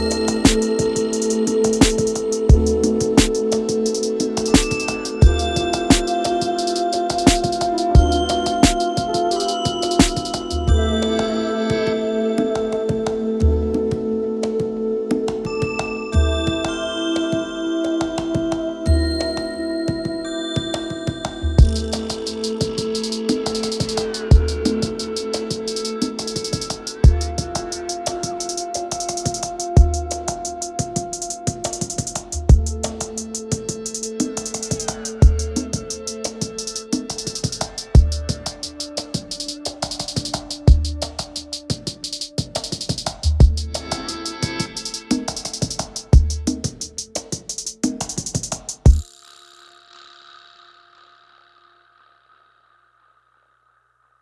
есть.